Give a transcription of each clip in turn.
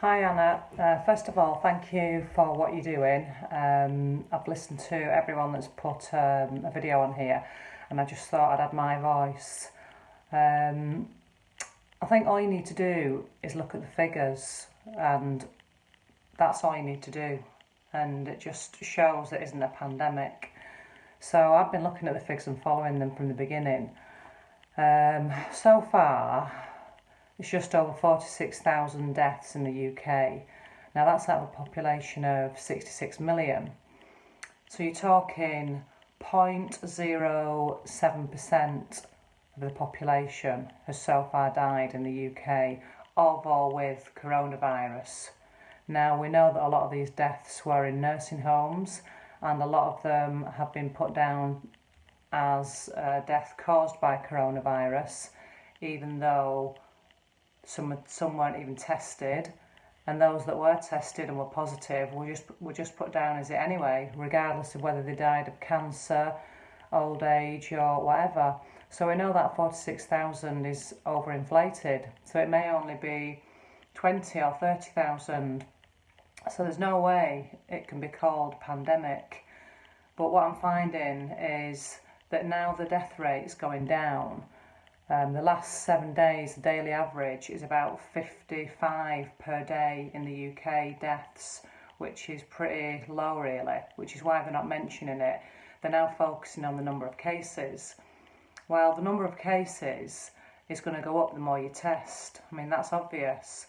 Hi Anna. Uh, first of all, thank you for what you're doing. Um, I've listened to everyone that's put um, a video on here and I just thought I'd add my voice. Um, I think all you need to do is look at the figures and that's all you need to do and it just shows it isn't a pandemic. So I've been looking at the figures and following them from the beginning. Um, so far, it's just over 46,000 deaths in the UK. Now that's out of a population of 66 million. So you're talking 0.07% of the population has so far died in the UK, of or with coronavirus. Now we know that a lot of these deaths were in nursing homes and a lot of them have been put down as uh, death caused by coronavirus, even though some some weren't even tested, and those that were tested and were positive were just were just put down as it anyway, regardless of whether they died of cancer, old age, or whatever. So we know that 46,000 is overinflated. So it may only be 20 or 30,000 so there's no way it can be called pandemic. But what I'm finding is that now the death rate is going down. Um, the last seven days, the daily average is about 55 per day in the UK deaths, which is pretty low, really, which is why they're not mentioning it. They're now focusing on the number of cases. Well, the number of cases is going to go up the more you test. I mean, that's obvious.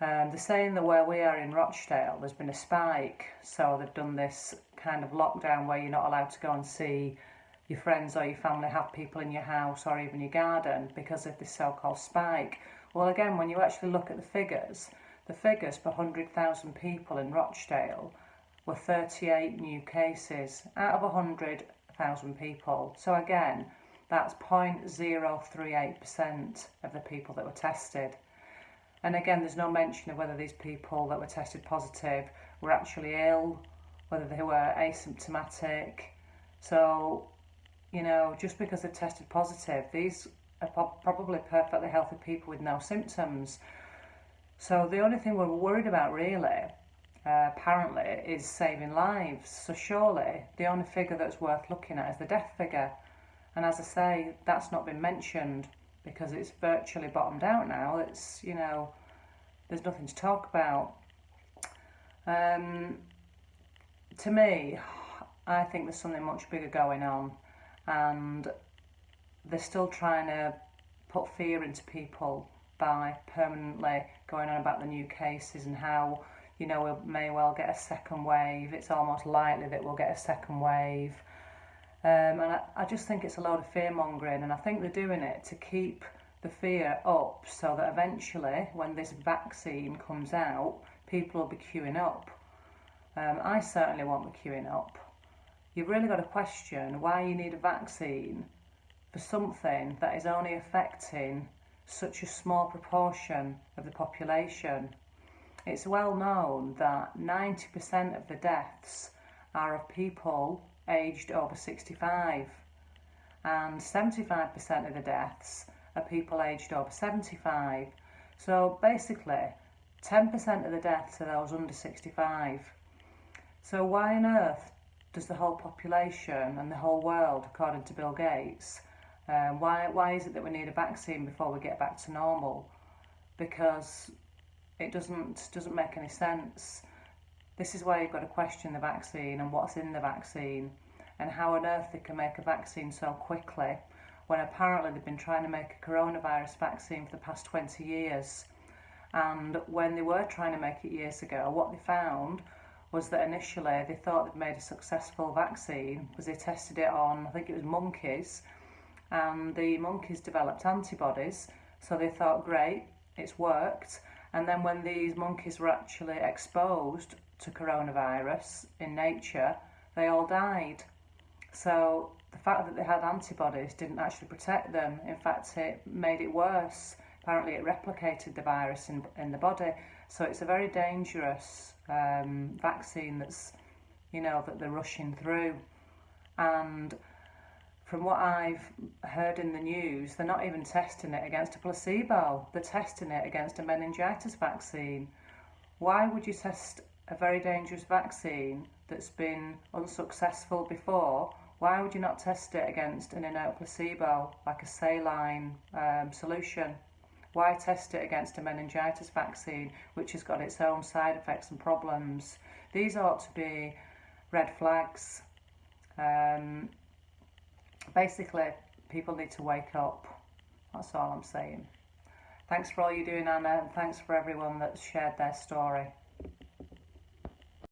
Um, they're saying that where we are in Rochdale, there's been a spike, so they've done this kind of lockdown where you're not allowed to go and see your friends or your family have people in your house or even your garden because of this so-called spike. Well, again, when you actually look at the figures, the figures per 100,000 people in Rochdale were 38 new cases out of 100,000 people. So again, that's 0.038% of the people that were tested. And again, there's no mention of whether these people that were tested positive were actually ill, whether they were asymptomatic. So, you know, just because they've tested positive, these are probably perfectly healthy people with no symptoms. So the only thing we're worried about really, uh, apparently, is saving lives. So surely the only figure that's worth looking at is the death figure. And as I say, that's not been mentioned because it's virtually bottomed out now. It's, you know, there's nothing to talk about. Um, to me, I think there's something much bigger going on, and they're still trying to put fear into people by permanently going on about the new cases and how you know we may well get a second wave. It's almost likely that we'll get a second wave. Um, and I, I just think it's a load of fear mongering, and I think they're doing it to keep the fear up so that eventually, when this vaccine comes out, people will be queuing up. Um, I certainly won't be queuing up. You've really got to question why you need a vaccine for something that is only affecting such a small proportion of the population. It's well known that 90% of the deaths are of people aged over 65 and 75% of the deaths are people aged over 75. So basically 10% of the deaths are those under 65. So why on earth does the whole population and the whole world, according to Bill Gates, um, why, why is it that we need a vaccine before we get back to normal? Because it doesn't, doesn't make any sense. This is why you've got to question the vaccine and what's in the vaccine and how on earth they can make a vaccine so quickly when apparently they've been trying to make a coronavirus vaccine for the past 20 years. And when they were trying to make it years ago, what they found was that initially they thought they'd made a successful vaccine because they tested it on, I think it was monkeys, and the monkeys developed antibodies. So they thought, great, it's worked. And then when these monkeys were actually exposed to coronavirus in nature, they all died. So the fact that they had antibodies didn't actually protect them. In fact, it made it worse. Apparently, it replicated the virus in, in the body. So it's a very dangerous um, vaccine that's, you know, that they're rushing through. And from what I've heard in the news, they're not even testing it against a placebo. They're testing it against a meningitis vaccine, Why would you test a very dangerous vaccine that's been unsuccessful before? Why would you not test it against an inert placebo, like a saline um, solution? Why test it against a meningitis vaccine, which has got its own side effects and problems? These ought to be red flags. Um, basically, people need to wake up. That's all I'm saying. Thanks for all you're doing, Anna, and thanks for everyone that's shared their story.